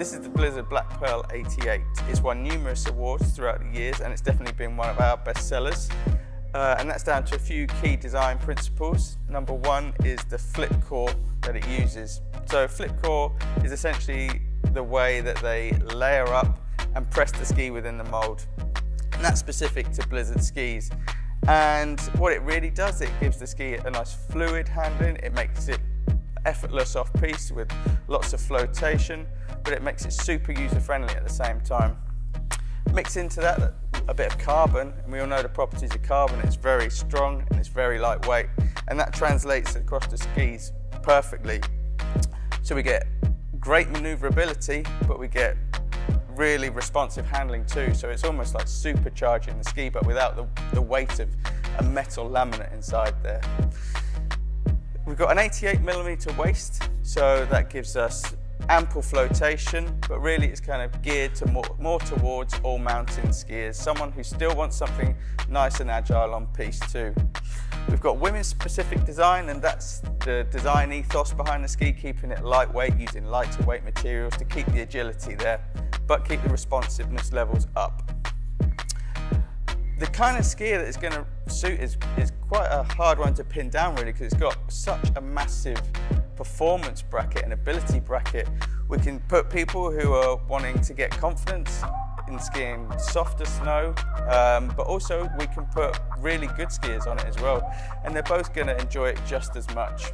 This is the Blizzard Black Pearl 88. It's won numerous awards throughout the years and it's definitely been one of our best sellers. Uh, and that's down to a few key design principles. Number one is the flip core that it uses. So flip core is essentially the way that they layer up and press the ski within the mold. And that's specific to Blizzard skis. And what it really does, it gives the ski a nice fluid handling, it makes it effortless off piste with lots of flotation, but it makes it super user friendly at the same time. Mix into that a bit of carbon, and we all know the properties of carbon, it's very strong and it's very lightweight, and that translates across the skis perfectly. So we get great maneuverability, but we get really responsive handling too. So it's almost like supercharging the ski, but without the, the weight of a metal laminate inside there. Got an 88 millimeter waist, so that gives us ample flotation, but really it's kind of geared to more, more towards all mountain skiers, someone who still wants something nice and agile on piste too. We've got women's specific design and that's the design ethos behind the ski, keeping it lightweight, using lighter weight materials to keep the agility there, but keep the responsiveness levels up. The kind of skier that is going to suit is, is quite a hard one to pin down really because it's got such a massive performance bracket and ability bracket. We can put people who are wanting to get confidence in skiing softer snow, um, but also we can put really good skiers on it as well. And they're both going to enjoy it just as much.